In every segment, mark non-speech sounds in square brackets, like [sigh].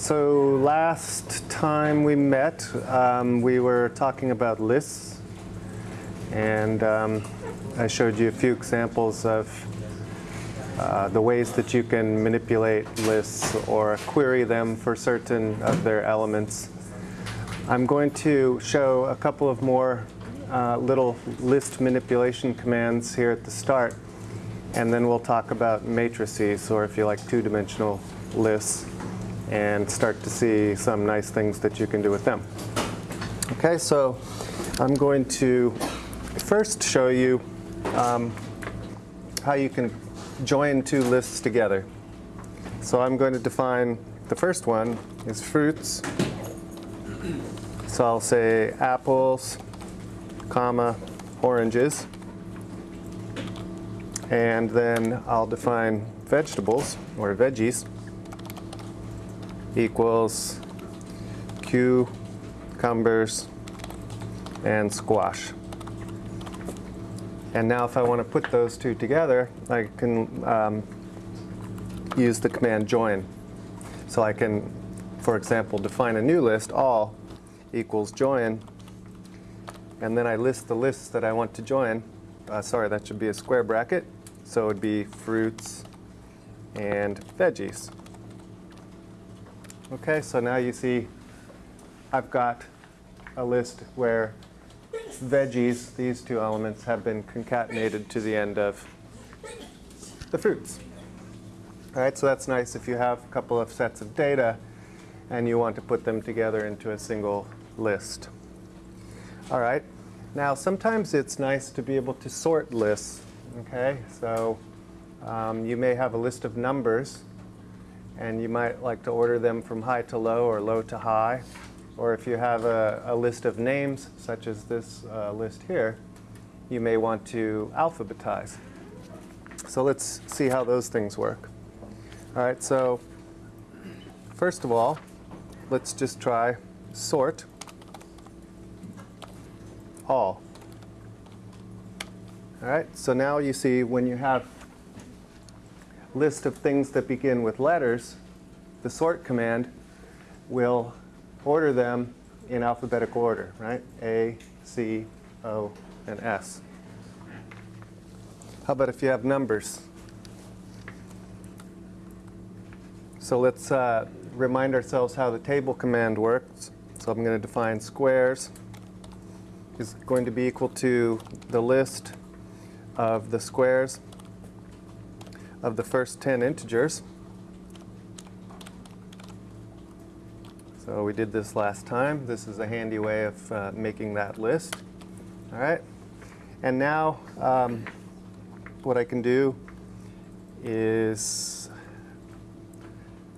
So last time we met, um, we were talking about lists. And um, I showed you a few examples of uh, the ways that you can manipulate lists or query them for certain of their elements. I'm going to show a couple of more uh, little list manipulation commands here at the start. And then we'll talk about matrices, or if you like, two-dimensional lists and start to see some nice things that you can do with them. Okay, so I'm going to first show you um, how you can join two lists together. So I'm going to define the first one is fruits. So I'll say apples, comma, oranges. And then I'll define vegetables, or veggies equals cucumbers and squash. And now if I want to put those two together, I can um, use the command join. So I can, for example, define a new list, all equals join, and then I list the lists that I want to join. Uh, sorry, that should be a square bracket. So it would be fruits and veggies. Okay, so now you see I've got a list where veggies, these two elements, have been concatenated to the end of the fruits. All right, so that's nice if you have a couple of sets of data and you want to put them together into a single list. All right, now sometimes it's nice to be able to sort lists. Okay, so um, you may have a list of numbers and you might like to order them from high to low or low to high. Or if you have a, a list of names, such as this uh, list here, you may want to alphabetize. So let's see how those things work. All right, so first of all, let's just try sort all. All right, so now you see when you have list of things that begin with letters, the sort command will order them in alphabetical order, right? A, C, O, and S. How about if you have numbers? So let's uh, remind ourselves how the table command works. So I'm going to define squares is going to be equal to the list of the squares of the first 10 integers. So we did this last time. This is a handy way of uh, making that list. All right. And now um, what I can do is,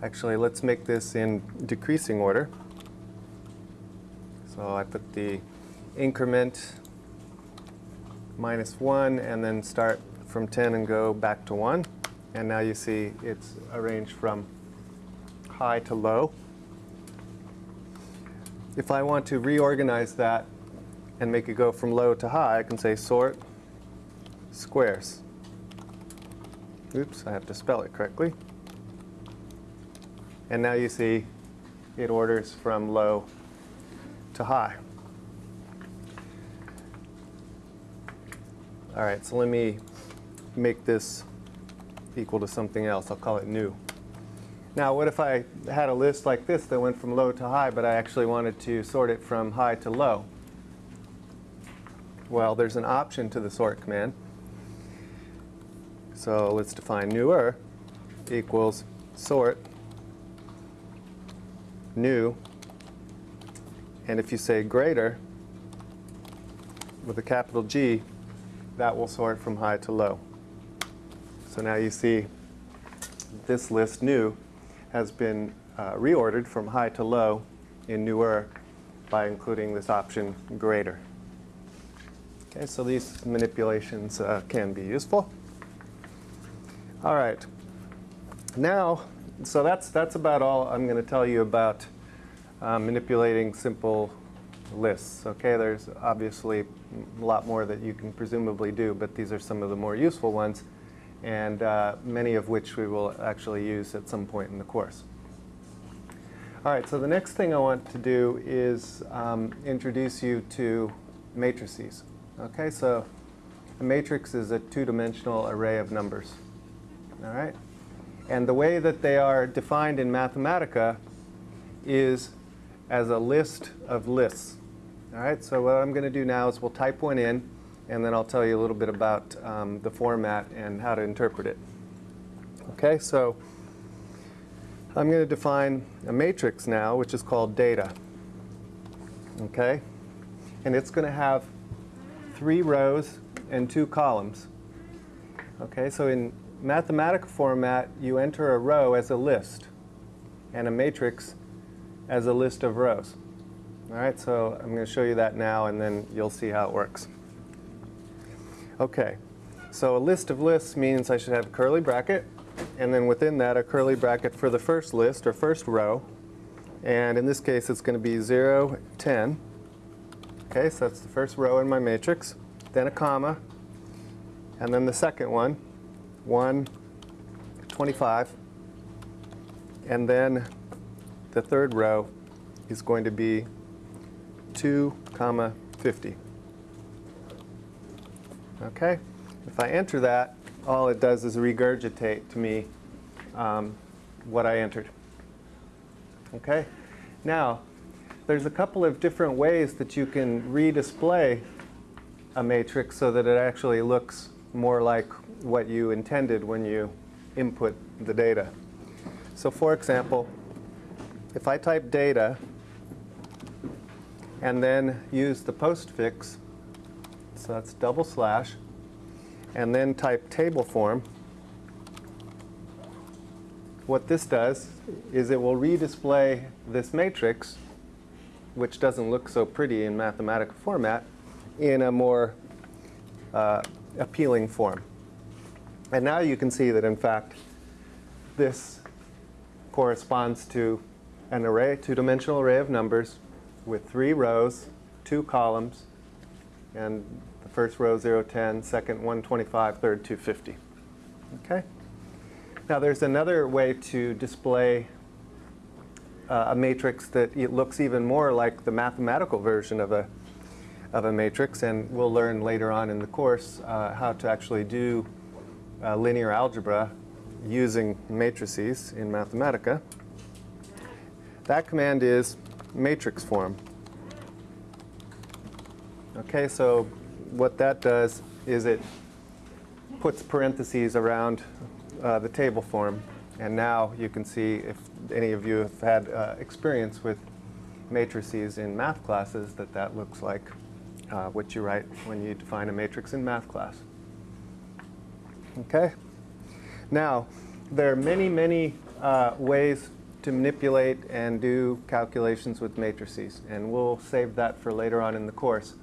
actually let's make this in decreasing order. So I put the increment minus 1 and then start from 10 and go back to 1. And now you see it's arranged from high to low. If I want to reorganize that and make it go from low to high, I can say sort squares. Oops, I have to spell it correctly. And now you see it orders from low to high. All right, so let me make this equal to something else. I'll call it new. Now, what if I had a list like this that went from low to high, but I actually wanted to sort it from high to low? Well, there's an option to the sort command. So let's define newer equals sort new. And if you say greater with a capital G, that will sort from high to low. So now you see this list new has been uh, reordered from high to low in newer by including this option greater. Okay, so these manipulations uh, can be useful. All right. Now, so that's, that's about all I'm going to tell you about uh, manipulating simple lists. Okay, there's obviously a lot more that you can presumably do, but these are some of the more useful ones and uh, many of which we will actually use at some point in the course. All right, so the next thing I want to do is um, introduce you to matrices. Okay, so a matrix is a two-dimensional array of numbers. All right? And the way that they are defined in Mathematica is as a list of lists. All right, so what I'm going to do now is we'll type one in, and then I'll tell you a little bit about um, the format and how to interpret it. Okay, so I'm going to define a matrix now, which is called data. Okay, and it's going to have three rows and two columns. Okay, so in Mathematica format, you enter a row as a list and a matrix as a list of rows. All right, so I'm going to show you that now and then you'll see how it works. Okay, so a list of lists means I should have a curly bracket and then within that a curly bracket for the first list or first row. And in this case it's going to be 0, 10. Okay, so that's the first row in my matrix. Then a comma. And then the second one, 1, 25. And then the third row is going to be 2 comma 50. Okay? If I enter that, all it does is regurgitate to me um, what I entered. Okay? Now, there's a couple of different ways that you can redisplay a matrix so that it actually looks more like what you intended when you input the data. So for example, if I type data and then use the postfix, so that's double slash, and then type table form, what this does is it will redisplay this matrix, which doesn't look so pretty in Mathematica format, in a more uh, appealing form. And now you can see that, in fact, this corresponds to an array, two-dimensional array of numbers with three rows, two columns, and the first row 0, 10, second 125, third 250. Okay? Now there's another way to display uh, a matrix that it looks even more like the mathematical version of a, of a matrix, and we'll learn later on in the course uh, how to actually do uh, linear algebra using matrices in Mathematica. That command is matrix form. Okay, so what that does is it puts parentheses around uh, the table form. And now you can see if any of you have had uh, experience with matrices in math classes that that looks like uh, what you write when you define a matrix in math class. Okay? Now, there are many, many uh, ways to manipulate and do calculations with matrices. And we'll save that for later on in the course.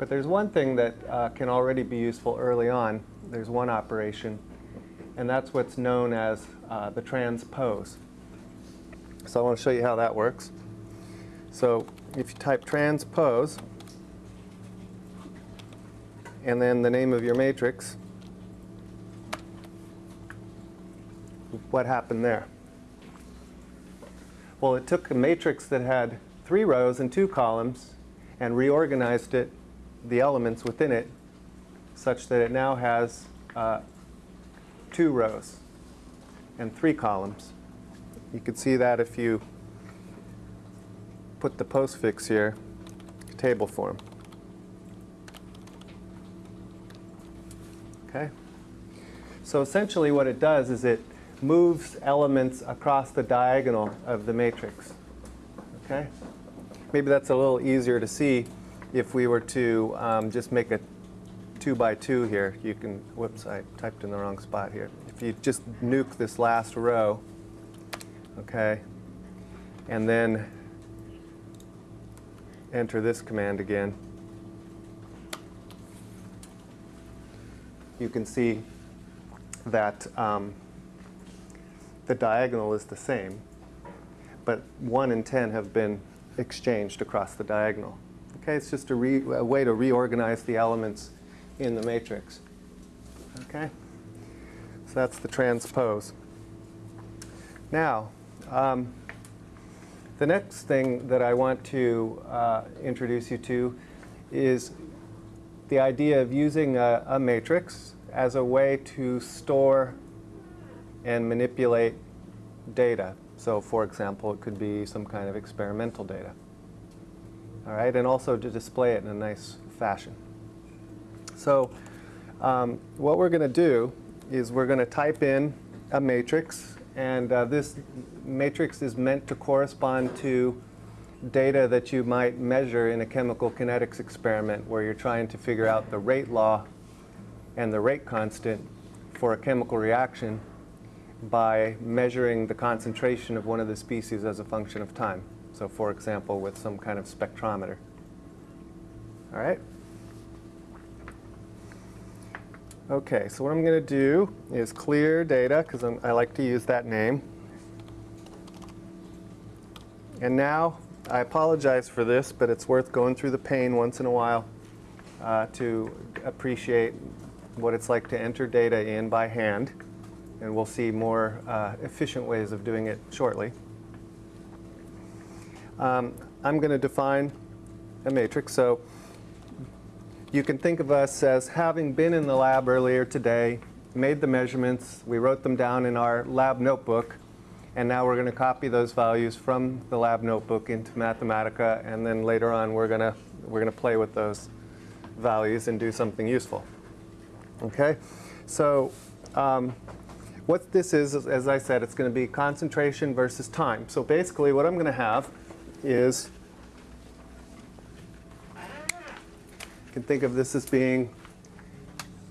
But there's one thing that uh, can already be useful early on. There's one operation, and that's what's known as uh, the transpose. So I want to show you how that works. So if you type transpose, and then the name of your matrix, what happened there? Well, it took a matrix that had three rows and two columns and reorganized it, the elements within it, such that it now has uh, two rows and three columns. You can see that if you put the postfix here, table form. Okay? So essentially what it does is it moves elements across the diagonal of the matrix. Okay? Maybe that's a little easier to see if we were to um, just make a two by two here. You can, whoops, I typed in the wrong spot here. If you just nuke this last row, okay, and then enter this command again, you can see that um, the diagonal is the same, but 1 and 10 have been exchanged across the diagonal. Okay, it's just a, a, way to reorganize the elements in the matrix. Okay, so that's the transpose. Now, um, the next thing that I want to uh, introduce you to is the idea of using a, a matrix as a way to store and manipulate data. So for example, it could be some kind of experimental data. All right, and also to display it in a nice fashion. So um, what we're going to do is we're going to type in a matrix, and uh, this matrix is meant to correspond to data that you might measure in a chemical kinetics experiment where you're trying to figure out the rate law and the rate constant for a chemical reaction by measuring the concentration of one of the species as a function of time. So for example, with some kind of spectrometer. All right? Okay, so what I'm going to do is clear data, because I like to use that name. And now, I apologize for this, but it's worth going through the pain once in a while uh, to appreciate what it's like to enter data in by hand. And we'll see more uh, efficient ways of doing it shortly. Um, I'm going to define a matrix. So you can think of us as having been in the lab earlier today, made the measurements, we wrote them down in our lab notebook, and now we're going to copy those values from the lab notebook into Mathematica, and then later on we're going to we're going to play with those values and do something useful. Okay, so um, what this is, as I said, it's going to be concentration versus time. So basically, what I'm going to have is You can think of this as being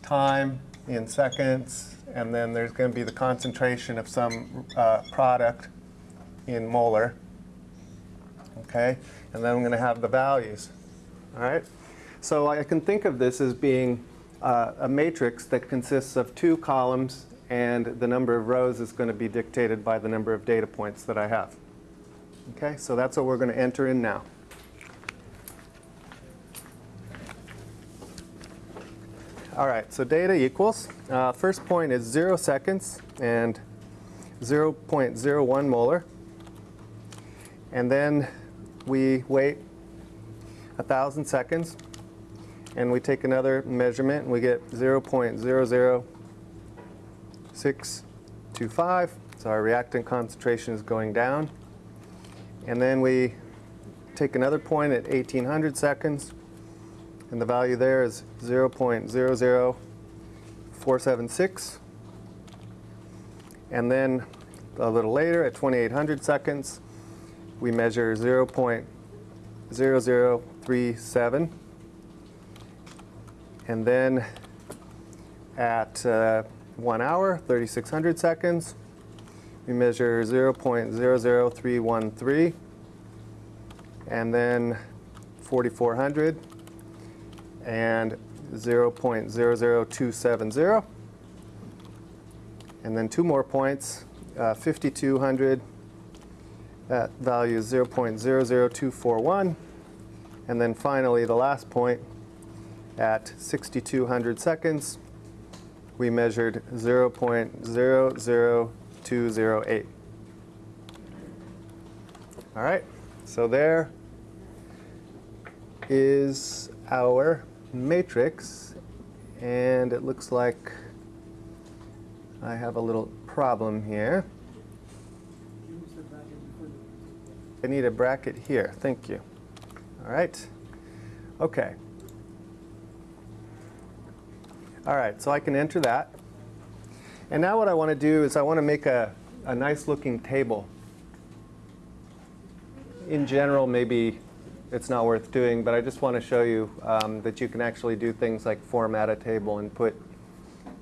time in seconds, and then there's going to be the concentration of some uh, product in molar. Okay, and then I'm going to have the values. All right, so I can think of this as being uh, a matrix that consists of two columns, and the number of rows is going to be dictated by the number of data points that I have. Okay, so that's what we're going to enter in now. All right, so data equals, uh, first point is 0 seconds and 0.01 molar. And then we wait 1,000 seconds and we take another measurement and we get 0.00625. So our reactant concentration is going down. And then we take another point at 1800 seconds and the value there is 0.00476. And then a little later, at 2800 seconds, we measure 0.0037. And then at uh, one hour, 3600 seconds, we measure 0.00313. And then 4400 and 0.00270. And then two more points, uh, 5200, that value is 0.00241. And then finally, the last point, at 6200 seconds, we measured 0.00208. All right, so there is our matrix and it looks like I have a little problem here. I need a bracket here. Thank you. All right. Okay. All right, so I can enter that. And now what I want to do is I want to make a, a nice looking table. In general, maybe it's not worth doing, but I just want to show you um, that you can actually do things like format a table and put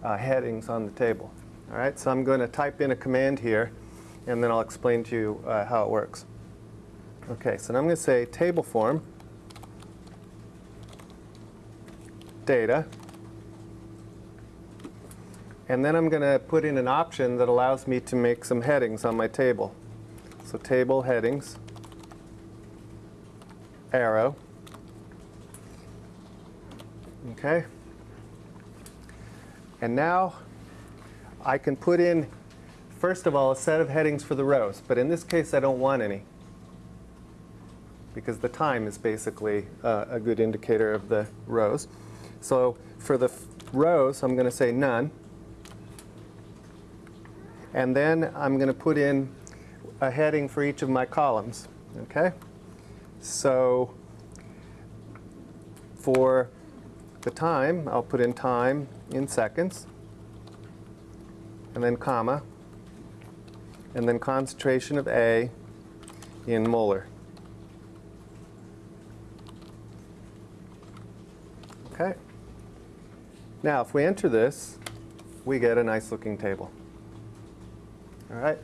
uh, headings on the table. All right, so I'm going to type in a command here, and then I'll explain to you uh, how it works. Okay, so now I'm going to say table form, data, and then I'm going to put in an option that allows me to make some headings on my table. So table headings arrow. Okay. And now I can put in, first of all, a set of headings for the rows. But in this case, I don't want any. because the time is basically uh, a good indicator of the rows. So for the rows, I'm going to say none. And then I'm going to put in a heading for each of my columns. Okay? So for the time, I'll put in time in seconds, and then comma, and then concentration of A in molar. Okay? Now, if we enter this, we get a nice looking table. All right?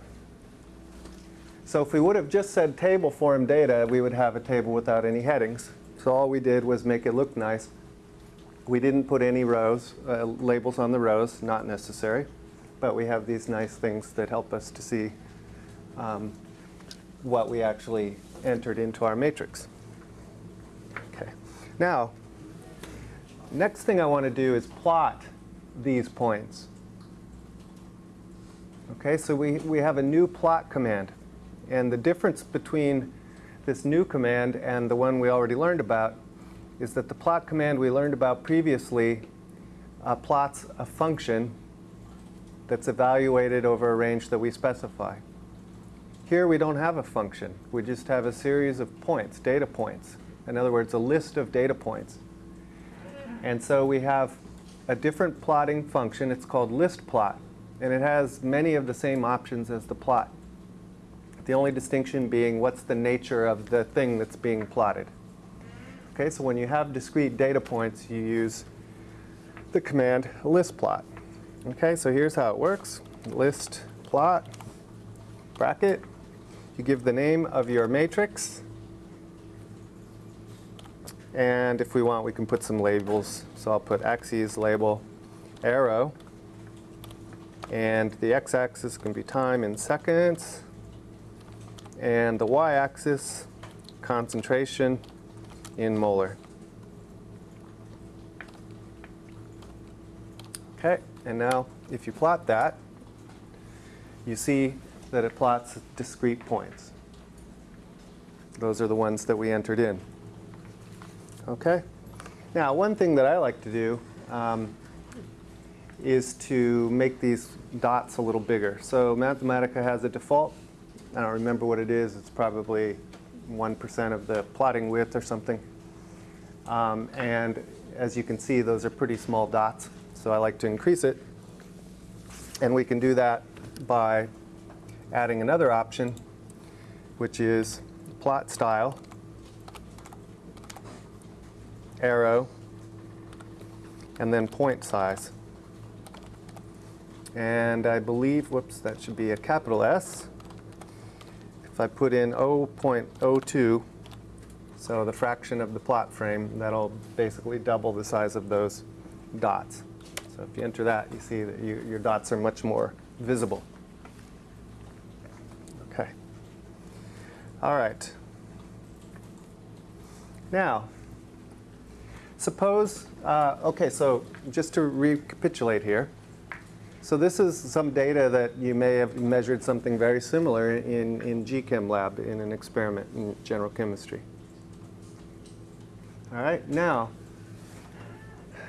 So if we would have just said table form data, we would have a table without any headings. So all we did was make it look nice. We didn't put any rows, uh, labels on the rows, not necessary. But we have these nice things that help us to see um, what we actually entered into our matrix. Okay. Now, next thing I want to do is plot these points. Okay, so we, we have a new plot command. And the difference between this new command and the one we already learned about is that the plot command we learned about previously uh, plots a function that's evaluated over a range that we specify. Here we don't have a function. We just have a series of points, data points. In other words, a list of data points. And so we have a different plotting function. It's called list plot. And it has many of the same options as the plot. The only distinction being what's the nature of the thing that's being plotted. Okay, so when you have discrete data points, you use the command list plot. Okay, so here's how it works. List plot, bracket. You give the name of your matrix. And if we want, we can put some labels. So I'll put axes label arrow. And the x-axis can be time in seconds. And the y-axis, concentration in molar. Okay, and now if you plot that, you see that it plots discrete points. Those are the ones that we entered in. Okay? Now, one thing that I like to do um, is to make these dots a little bigger. So Mathematica has a default. I don't remember what it is. It's probably 1% of the plotting width or something. Um, and as you can see, those are pretty small dots. So I like to increase it. And we can do that by adding another option, which is plot style, arrow, and then point size. And I believe, whoops, that should be a capital S. If I put in 0.02, so the fraction of the plot frame, that'll basically double the size of those dots. So if you enter that, you see that you, your dots are much more visible. Okay. All right. Now, suppose, uh, okay, so just to recapitulate here. So this is some data that you may have measured something very similar in, in GChem lab in an experiment in general chemistry. All right, now,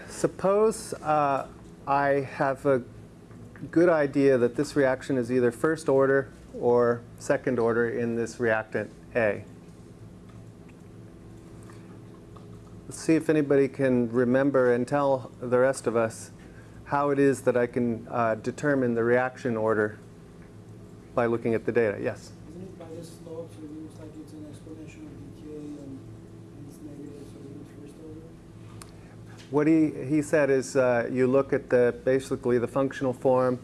suppose uh, I have a good idea that this reaction is either first order or second order in this reactant A. Let's see if anybody can remember and tell the rest of us how it is that I can uh, determine the reaction order by looking at the data. Yes? Isn't it by the slope, so it looks like it's an exponential decay and and it's negative, so it's first order? What he, he said is uh, you look at the basically the functional form.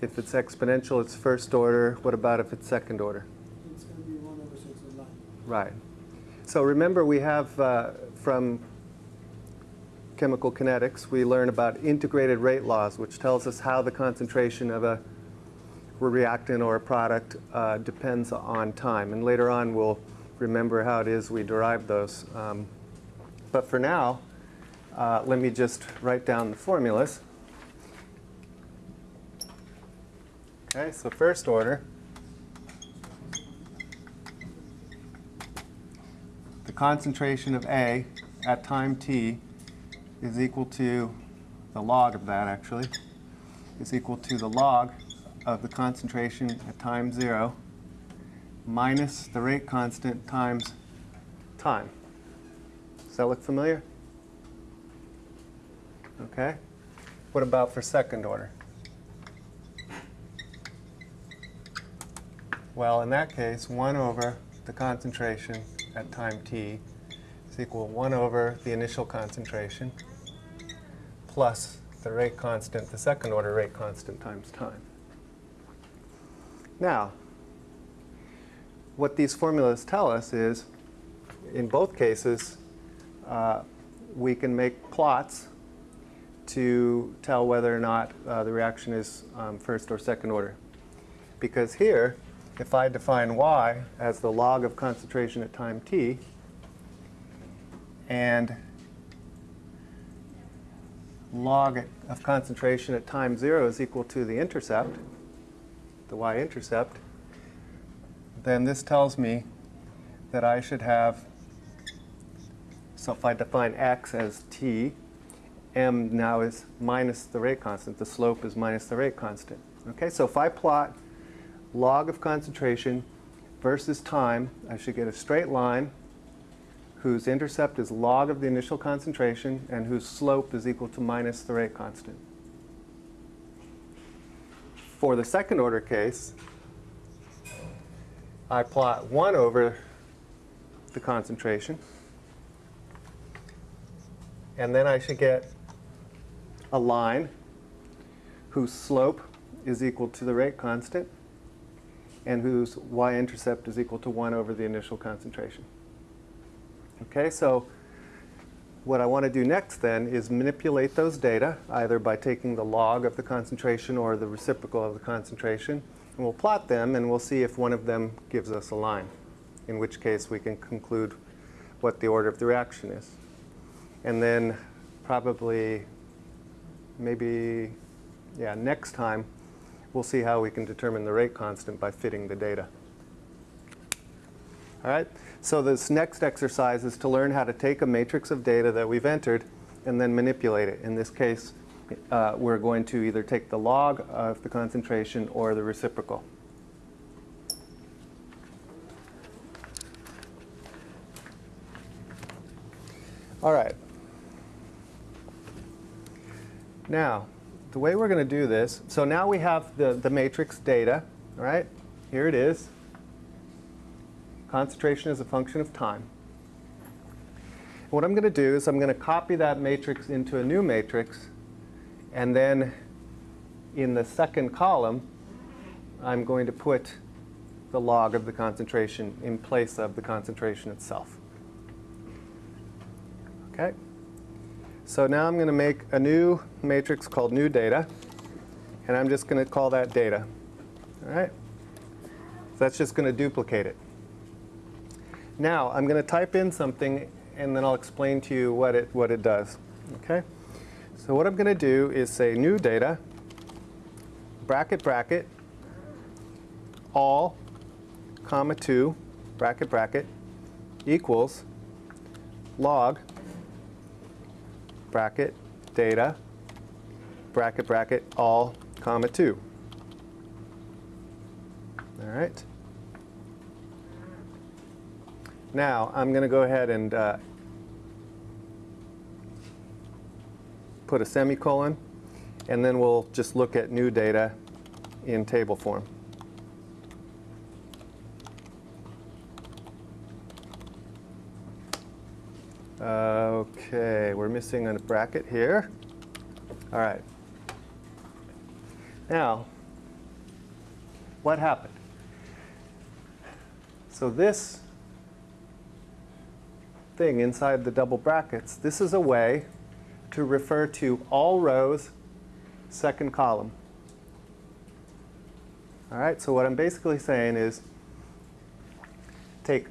If it's exponential, it's first order. What about if it's second order? It's gonna be one over six of line. Right. So remember, we have uh, from chemical kinetics, we learn about integrated rate laws, which tells us how the concentration of a reactant or a product uh, depends on time. And later on, we'll remember how it is we derive those. Um, but for now, uh, let me just write down the formulas. Okay, so first order the concentration of A at time t is equal to the log of that actually, is equal to the log of the concentration at time zero minus the rate constant times time. Does that look familiar? Okay. What about for second order? Well, in that case, 1 over the concentration at time t is equal to 1 over the initial concentration plus the rate constant, the second order rate constant times time. Now, what these formulas tell us is, in both cases, uh, we can make plots to tell whether or not uh, the reaction is um, first or second order. Because here, if I define y as the log of concentration at time t, and log of concentration at time 0 is equal to the intercept, the y-intercept, then this tells me that I should have, so if I define x as t, m now is minus the rate constant. The slope is minus the rate constant. Okay, so if I plot log of concentration versus time, I should get a straight line whose intercept is log of the initial concentration and whose slope is equal to minus the rate constant. For the second order case, I plot 1 over the concentration, and then I should get a line whose slope is equal to the rate constant and whose y-intercept is equal to 1 over the initial concentration. Okay, so what I want to do next then is manipulate those data, either by taking the log of the concentration or the reciprocal of the concentration, and we'll plot them and we'll see if one of them gives us a line, in which case we can conclude what the order of the reaction is. And then probably, maybe, yeah, next time, we'll see how we can determine the rate constant by fitting the data. All right, so this next exercise is to learn how to take a matrix of data that we've entered and then manipulate it. In this case, uh, we're going to either take the log of the concentration or the reciprocal. All right. Now, the way we're going to do this, so now we have the, the matrix data, all right? Here it is. Concentration is a function of time. What I'm going to do is I'm going to copy that matrix into a new matrix, and then in the second column, I'm going to put the log of the concentration in place of the concentration itself. Okay? So now I'm going to make a new matrix called new data, and I'm just going to call that data. All right? So that's just going to duplicate it. Now I'm going to type in something, and then I'll explain to you what it, what it does. Okay? So what I'm going to do is say new data, bracket, bracket, all, comma 2, bracket, bracket, equals log bracket, data, bracket, bracket, all, comma 2. All right. Now, I'm going to go ahead and uh, put a semicolon, and then we'll just look at new data in table form. Okay, we're missing a bracket here. All right. Now, what happened? So this thing inside the double brackets, this is a way to refer to all rows, second column. All right, so what I'm basically saying is take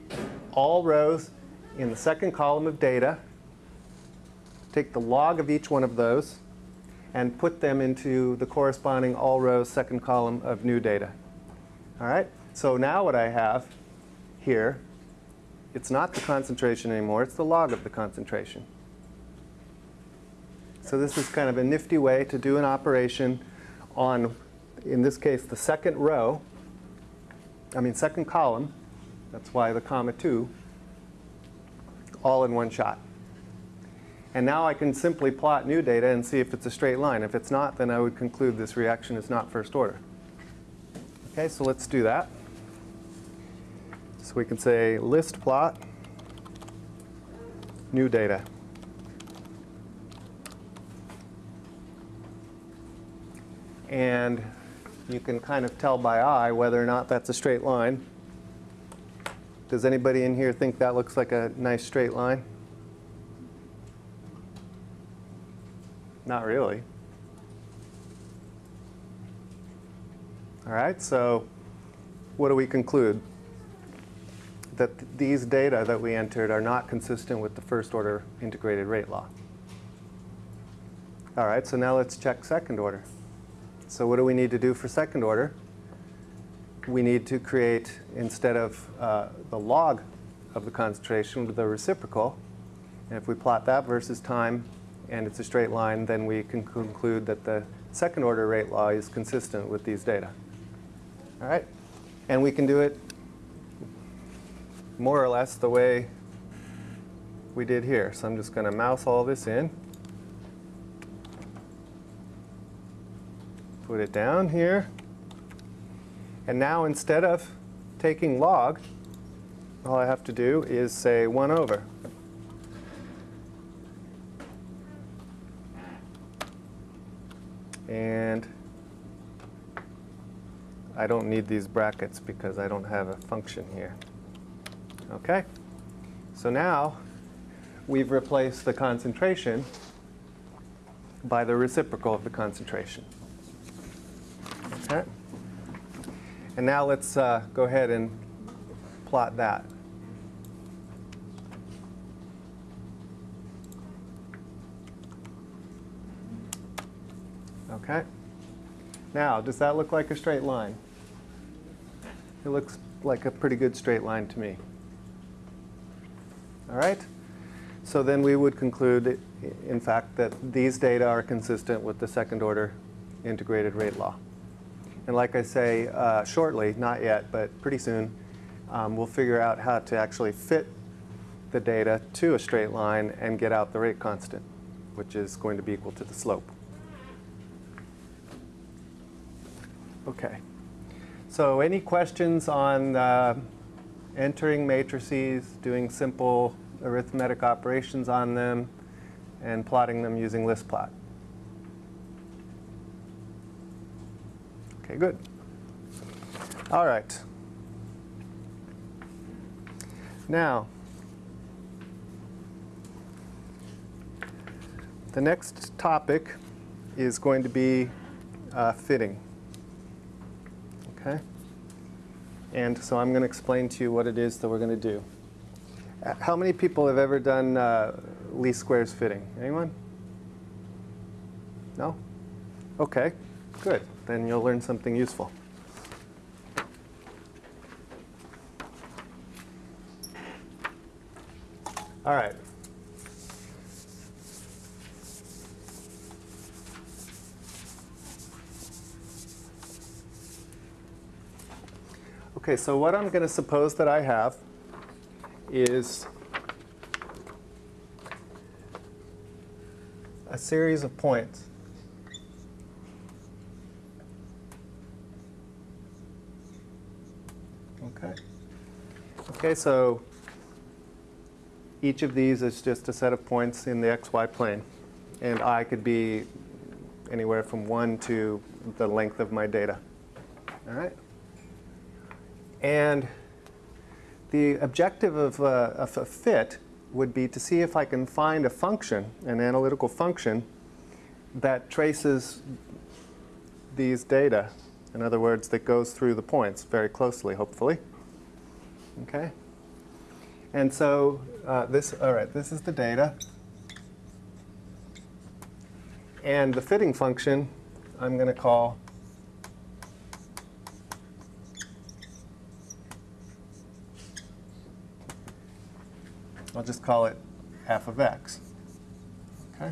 all rows in the second column of data, take the log of each one of those, and put them into the corresponding all rows second column of new data. All right, so now what I have here it's not the concentration anymore, it's the log of the concentration. So this is kind of a nifty way to do an operation on, in this case, the second row, I mean second column, that's why the comma 2, all in one shot. And now I can simply plot new data and see if it's a straight line. If it's not, then I would conclude this reaction is not first order. Okay, so let's do that. So we can say list plot, new data. And you can kind of tell by eye whether or not that's a straight line. Does anybody in here think that looks like a nice straight line? Not really. All right, so what do we conclude? That th- these data that we entered are not consistent with the first order integrated rate law. All right, so now let's check second order. So what do we need to do for second order? We need to create, instead of uh, the log of the concentration, the reciprocal. And if we plot that versus time, and it's a straight line, then we can conclude that the second order rate law is consistent with these data. All right? And we can do it more or less the way we did here. So I'm just going to mouse all this in. Put it down here. And now instead of taking log, all I have to do is say 1 over. And I don't need these brackets because I don't have a function here. Okay? So now we've replaced the concentration by the reciprocal of the concentration. Okay? And now let's uh, go ahead and plot that. Okay? Now, does that look like a straight line? It looks like a pretty good straight line to me. All right? So then we would conclude, in fact, that these data are consistent with the second order integrated rate law. And like I say, uh, shortly, not yet, but pretty soon, um, we'll figure out how to actually fit the data to a straight line and get out the rate constant, which is going to be equal to the slope. Okay. So any questions on uh, entering matrices, doing simple arithmetic operations on them, and plotting them using list plot? Okay, good. All right. Now, the next topic is going to be uh, fitting. Okay? And so I'm going to explain to you what it is that we're going to do. How many people have ever done uh, least squares fitting? Anyone? No? Okay, good. Then you'll learn something useful. All right. Okay, so what I'm going to suppose that I have is a series of points. Okay. Okay, so each of these is just a set of points in the xy plane. And i could be anywhere from 1 to the length of my data. All right? And the objective of a, of a fit would be to see if I can find a function, an analytical function, that traces these data. In other words, that goes through the points very closely, hopefully. Okay? And so uh, this, all right, this is the data. And the fitting function I'm going to call I'll just call it f of x. Okay?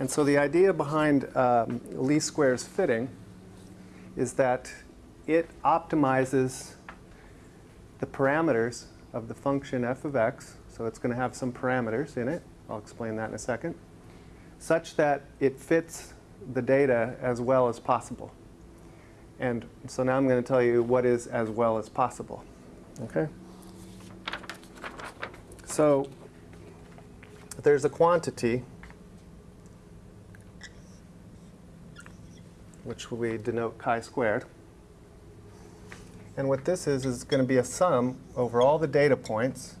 And so the idea behind um, least squares fitting is that it optimizes the parameters of the function f of x, so it's going to have some parameters in it, I'll explain that in a second, such that it fits the data as well as possible. And so now I'm going to tell you what is as well as possible. Okay? So there's a quantity which we denote chi squared. And what this is, is going to be a sum over all the data points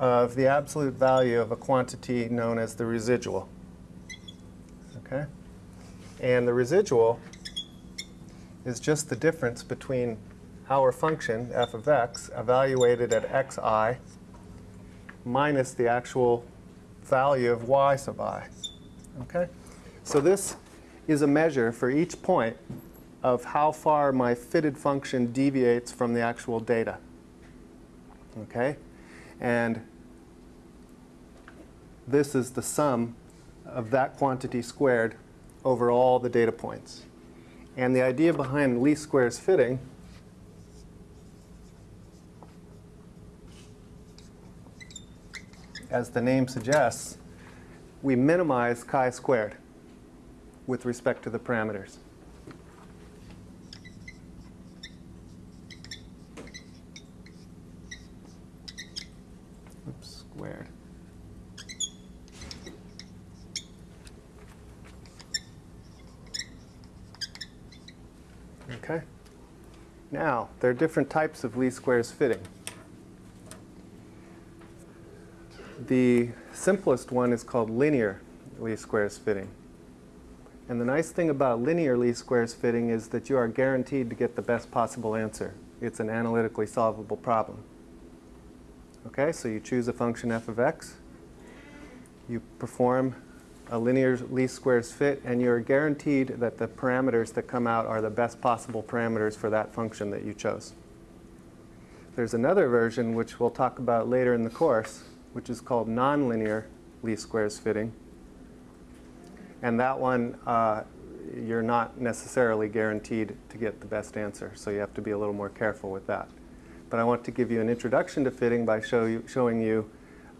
of the absolute value of a quantity known as the residual. Okay? And the residual is just the difference between our function, f of x, evaluated at xi, minus the actual value of y sub i. Okay? So this is a measure for each point of how far my fitted function deviates from the actual data. Okay? And this is the sum of that quantity squared over all the data points. And the idea behind least squares fitting as the name suggests, we minimize chi squared with respect to the parameters. Oops, squared. Okay? Now, there are different types of least squares fitting. The simplest one is called linear least squares fitting. And the nice thing about linear least squares fitting is that you are guaranteed to get the best possible answer. It's an analytically solvable problem. Okay, so you choose a function f of x, you perform a linear least squares fit, and you're guaranteed that the parameters that come out are the best possible parameters for that function that you chose. There's another version which we'll talk about later in the course, which is called nonlinear least squares fitting. And that one, uh, you're not necessarily guaranteed to get the best answer, so you have to be a little more careful with that. But I want to give you an introduction to fitting by show you, showing you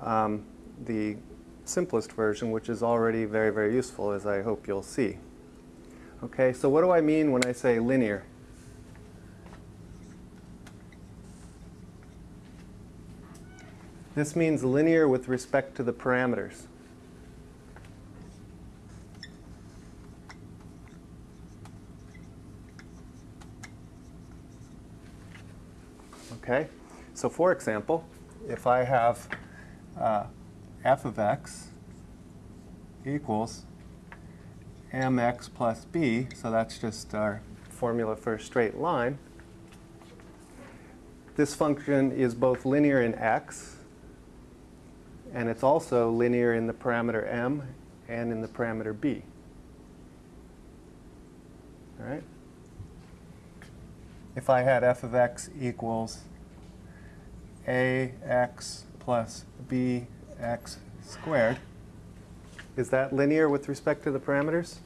um, the simplest version, which is already very, very useful, as I hope you'll see. Okay, so what do I mean when I say linear? This means linear with respect to the parameters. Okay, so for example, if I have uh, f of x equals mx plus b, so that's just our formula for a straight line. This function is both linear in x, and it's also linear in the parameter m and in the parameter b. All right? If I had f of x equals ax plus bx squared, is that linear with respect to the parameters?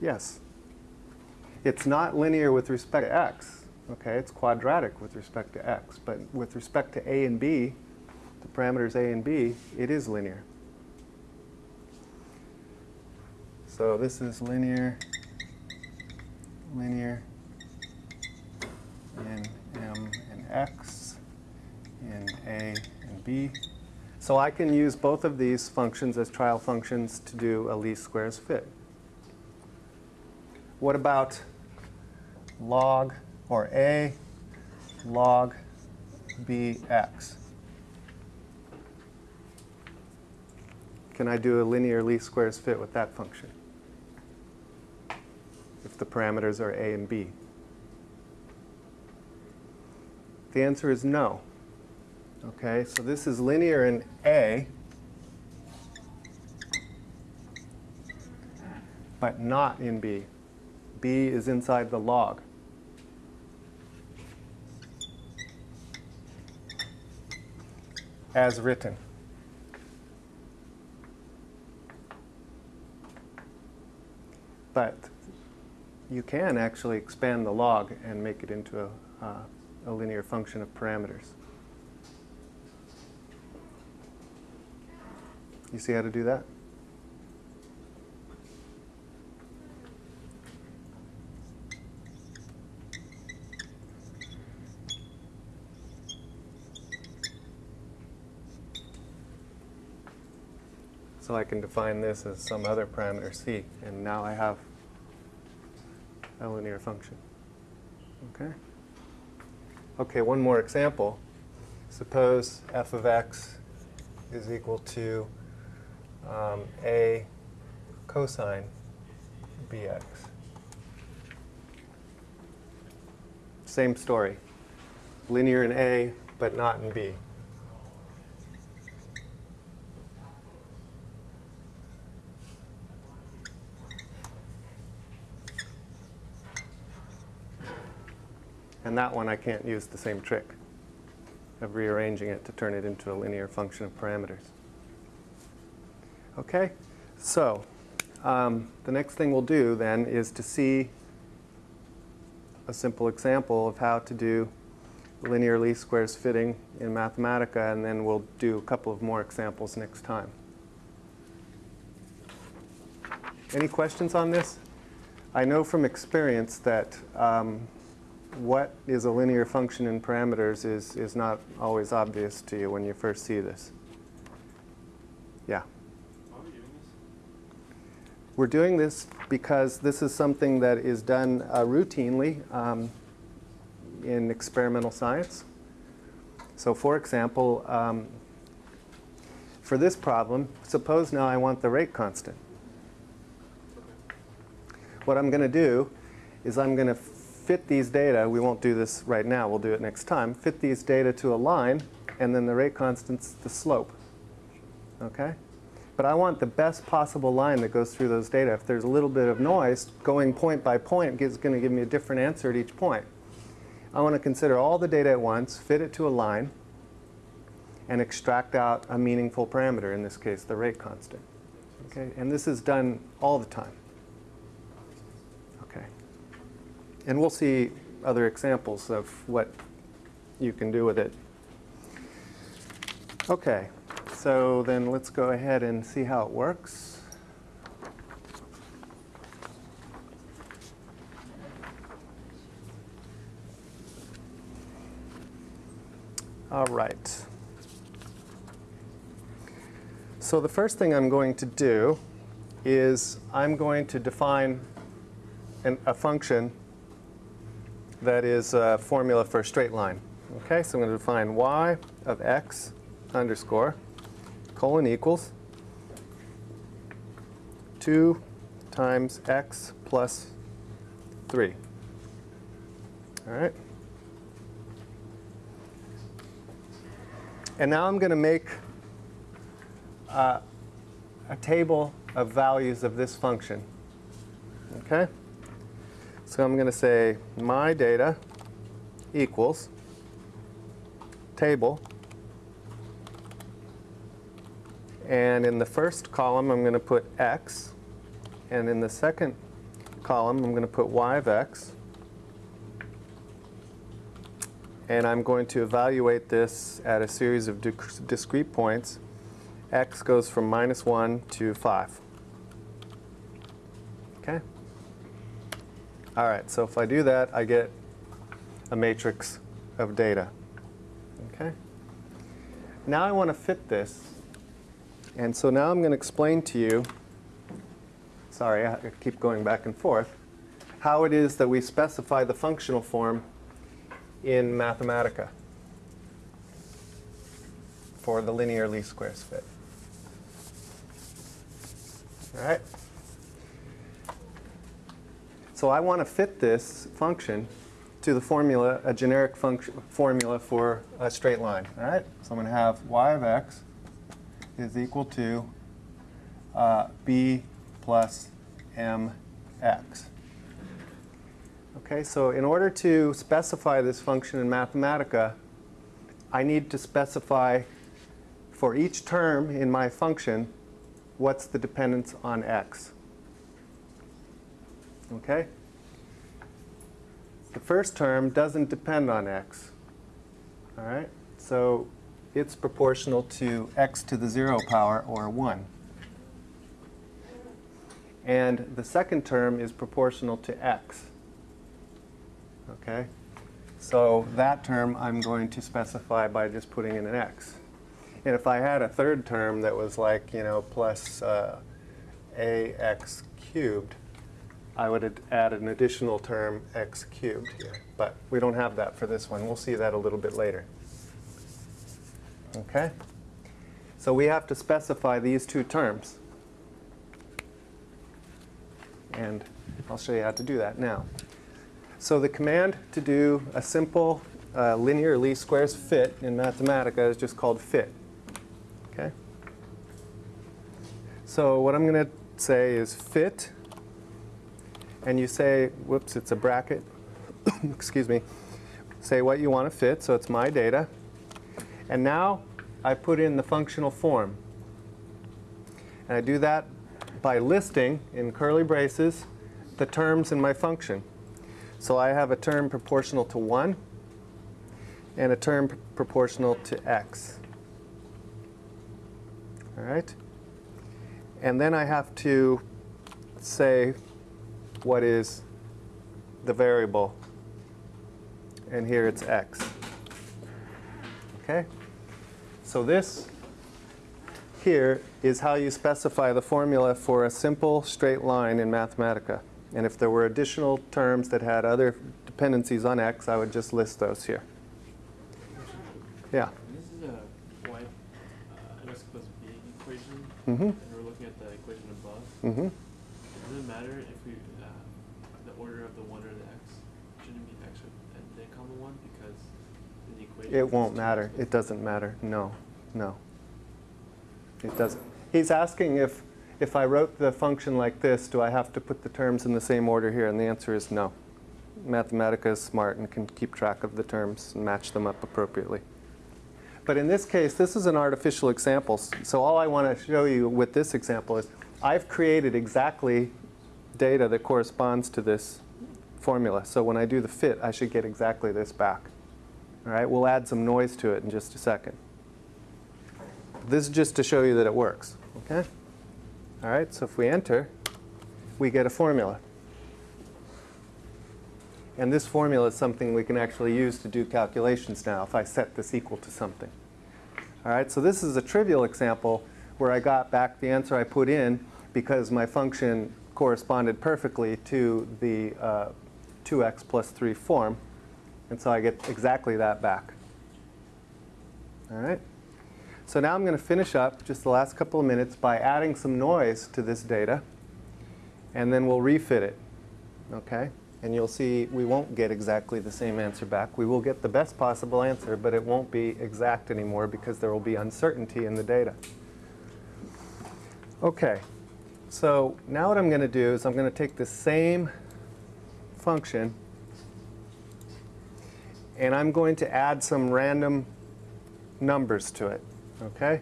Yes. It's not linear with respect to x. Okay, it's quadratic with respect to x. But with respect to a and b, the parameters a and b, it is linear. So this is linear, linear in m and x, in a and b. So I can use both of these functions as trial functions to do a least squares fit. What about log or a log bx? Can I do a linear least squares fit with that function? If the parameters are a and b. The answer is no. Okay, so this is linear in A, but not in B. B is inside the log. As written. But you can actually expand the log and make it into a, uh, a linear function of parameters. You see how to do that? I can define this as some other parameter c, and now I have a linear function. Okay? Okay, one more example. Suppose f of x is equal to um, a cosine bx. Same story. Linear in A, but not in B. And that one I can't use the same trick of rearranging it to turn it into a linear function of parameters. Okay, so um, the next thing we'll do then is to see a simple example of how to do linear least squares fitting in Mathematica, and then we'll do a couple of more examples next time. Any questions on this? I know from experience that um, what is a linear function in parameters is, is not always obvious to you when you first see this. Yeah. Why are we doing this? We're doing this because this is something that is done uh, routinely um, in experimental science. So for example, um, for this problem, suppose now I want the rate constant. What I'm going to do is I'm going to fit these data, we won't do this right now, we'll do it next time, fit these data to a line, and then the rate constant's the slope. Okay? But I want the best possible line that goes through those data. If there's a little bit of noise, going point by point is going to give me a different answer at each point. I want to consider all the data at once, fit it to a line, and extract out a meaningful parameter, in this case, the rate constant. Okay? And this is done all the time. Okay. And we'll see other examples of what you can do with it. Okay, so then let's go ahead and see how it works. All right. So the first thing I'm going to do is I'm going to define an, a function that is a formula for a straight line. Okay, so I'm going to define y of x underscore colon equals 2 times x plus 3. All right. And now I'm going to make uh, a table of values of this function. Okay? So I'm going to say my data equals table. And in the first column, I'm going to put x. And in the second column, I'm going to put y of x. And I'm going to evaluate this at a series of discrete points. x goes from minus 1 to 5. Okay? All right, so if I do that, I get a matrix of data. Okay? Now I want to fit this. And so now I'm going to explain to you, sorry, I keep going back and forth, how it is that we specify the functional form in Mathematica for the linear least squares fit. All right? So I want to fit this function to the formula, a generic function formula for a straight line. All right? So I'm going to have y of x is equal to uh, b plus mx. Okay, so in order to specify this function in Mathematica, I need to specify for each term in my function, what's the dependence on x? Okay? The first term doesn't depend on x. All right? So it's proportional to x to the 0 power, or 1. And the second term is proportional to x. Okay? So that term I'm going to specify by just putting in an x. And if I had a third term that was like, you know, plus uh, ax cubed, I would add an additional term x cubed here. But we don't have that for this one. We'll see that a little bit later. Okay? So we have to specify these two terms. And I'll show you how to do that now. So the command to do a simple uh, linear least squares fit in Mathematica is just called fit. Okay? So what I'm going to say is fit, and you say, whoops, it's a bracket, [coughs] excuse me, say what you want to fit, so it's my data. And now I put in the functional form. And I do that by listing in curly braces the terms in my function. So I have a term proportional to 1 and a term pr- proportional to x. All right? And then I have to say what is the variable. And here it's x. Okay? So this here is how you specify the formula for a simple straight line in Mathematica. And if there were additional terms that had other dependencies on x, I would just list those here. Yeah. This is a y uh, x plus b equation, Mm-hmm. and we're looking at the equation above. Mm-hmm. Does it matter if we, uh, the order of the one or the x? Shouldn't it be x with- and then comma one because in the It won't matter. It doesn't matter. No, no. It doesn't. He's asking if, if I wrote the function like this, do I have to put the terms in the same order here? And the answer is no. Mathematica is smart and can keep track of the terms and match them up appropriately. But in this case, this is an artificial example. So all I want to show you with this example is I've created exactly data that corresponds to this formula. So when I do the fit, I should get exactly this back. All right, we'll add some noise to it in just a second. This is just to show you that it works, okay? All right, so if we enter, we get a formula. And this formula is something we can actually use to do calculations now if I set this equal to something. All right, so this is a trivial example where I got back the answer I put in because my function corresponded perfectly to the uh, 2x plus 3 form. And so I get exactly that back. All right? So now I'm going to finish up just the last couple of minutes by adding some noise to this data. And then we'll refit it. Okay? And you'll see we won't get exactly the same answer back. We will get the best possible answer, but it won't be exact anymore because there will be uncertainty in the data. Okay. So now what I'm going to do is I'm going to take the same function and I'm going to add some random numbers to it. Okay?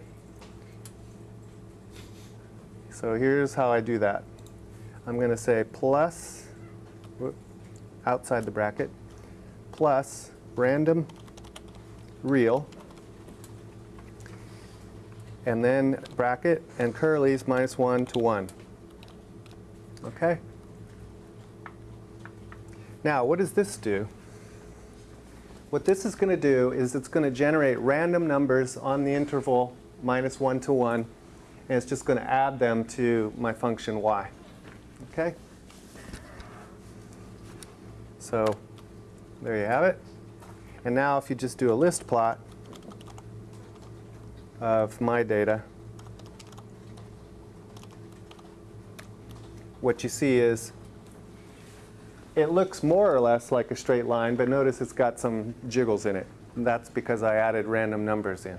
So here's how I do that. I'm going to say plus, whoop, outside the bracket, plus random real, and then bracket and curly's minus 1 to 1. Okay? Now, what does this do? What this is going to do is it's going to generate random numbers on the interval minus 1 to 1, and it's just going to add them to my function y. Okay? So there you have it. And now if you just do a list plot of my data, what you see is it looks more or less like a straight line, but notice it's got some jiggles in it. And that's because I added random numbers in.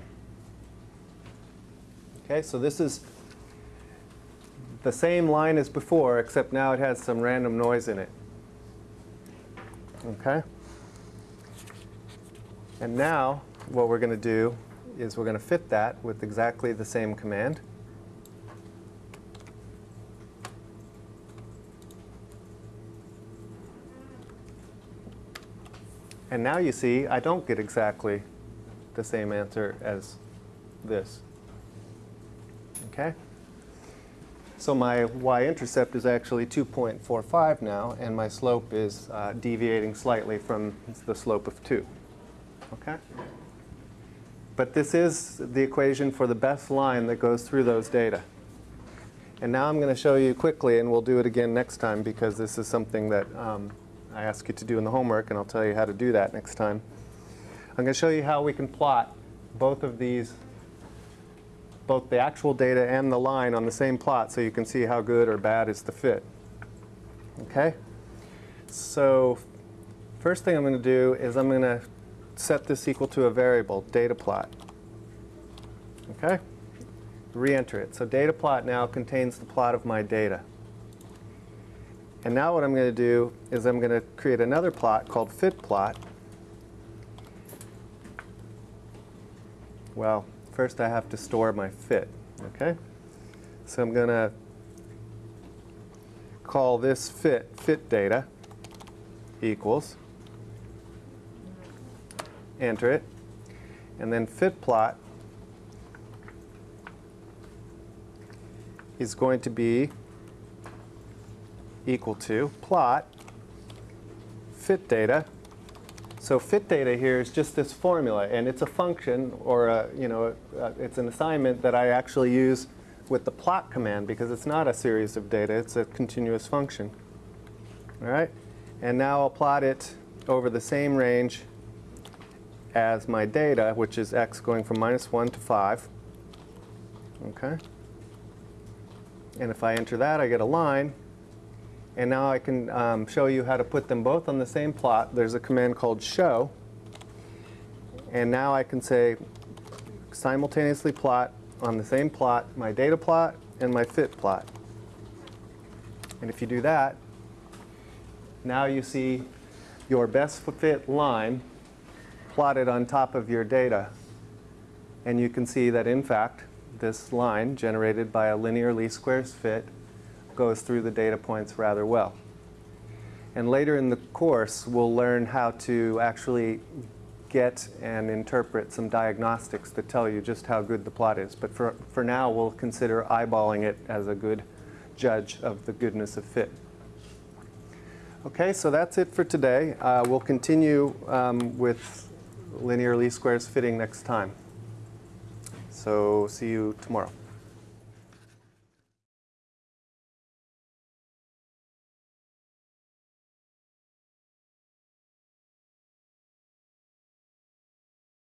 Okay, so this is the same line as before, except now it has some random noise in it. Okay? And now what we're going to do is we're going to fit that with exactly the same command. And now you see I don't get exactly the same answer as this. Okay? So my y-intercept is actually 2.45 now, and my slope is uh, deviating slightly from the slope of 2. Okay? But this is the equation for the best line that goes through those data. And now I'm going to show you quickly, and we'll do it again next time because this is something that um, I ask you to do in the homework, and I'll tell you how to do that next time. I'm going to show you how we can plot both of these, both the actual data and the line on the same plot so you can see how good or bad is the fit. Okay? So first thing I'm going to do is I'm going to set this equal to a variable, data plot. Okay? Re-enter it. So data plot now contains the plot of my data. And now what I'm going to do is I'm going to create another plot called fit plot. Well, first I have to store my fit, okay? So I'm going to call this fit fit data equals, enter it, and then fit plot is going to be equal to plot fit data. So fit data here is just this formula, and it's a function, or a, you know, uh, it's an assignment that I actually use with the plot command because it's not a series of data; it's a continuous function. All right, and now I'll plot it over the same range as my data, which is x going from minus one to five. Okay. And if I enter that, I get a line. And now I can um, show you how to put them both on the same plot. There's a command called show. And now I can say simultaneously plot on the same plot my data plot and my fit plot. And if you do that, now you see your best fit line plotted on top of your data. And you can see that in fact, this line generated by a linear least squares fit goes through the data points rather well. And later in the course, we'll learn how to actually get and interpret some diagnostics that tell you just how good the plot is. But for, for now, we'll consider eyeballing it as a good judge of the goodness of fit. Okay, so that's it for today. Uh, we'll continue um, with linear least squares fitting next time. So see you tomorrow.